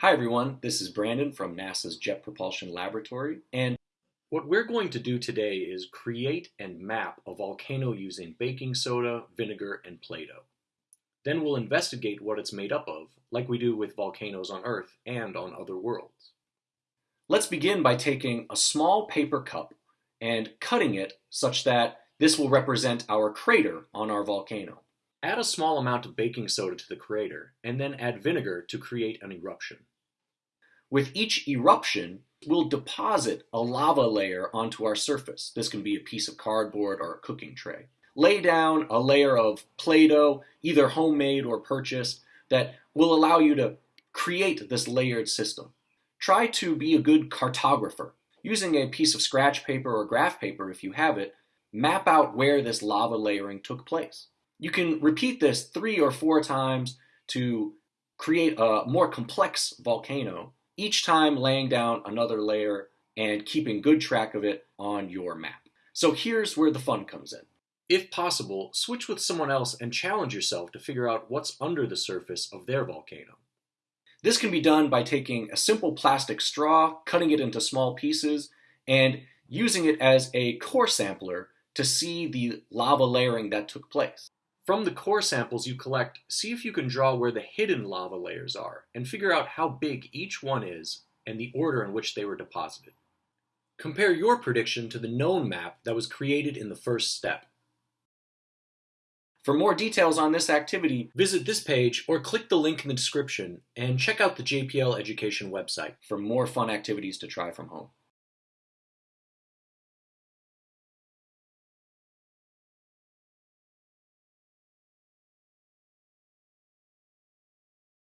Hi everyone, this is Brandon from NASA's Jet Propulsion Laboratory, and what we're going to do today is create and map a volcano using baking soda, vinegar, and Play-Doh. Then we'll investigate what it's made up of, like we do with volcanoes on Earth and on other worlds. Let's begin by taking a small paper cup and cutting it such that this will represent our crater on our volcano. Add a small amount of baking soda to the crater, and then add vinegar to create an eruption. With each eruption, we'll deposit a lava layer onto our surface. This can be a piece of cardboard or a cooking tray. Lay down a layer of Play-Doh, either homemade or purchased, that will allow you to create this layered system. Try to be a good cartographer. Using a piece of scratch paper or graph paper if you have it, map out where this lava layering took place. You can repeat this three or four times to create a more complex volcano each time laying down another layer and keeping good track of it on your map. So here's where the fun comes in. If possible, switch with someone else and challenge yourself to figure out what's under the surface of their volcano. This can be done by taking a simple plastic straw, cutting it into small pieces, and using it as a core sampler to see the lava layering that took place. From the core samples you collect, see if you can draw where the hidden lava layers are, and figure out how big each one is and the order in which they were deposited. Compare your prediction to the known map that was created in the first step. For more details on this activity, visit this page or click the link in the description and check out the JPL Education website for more fun activities to try from home.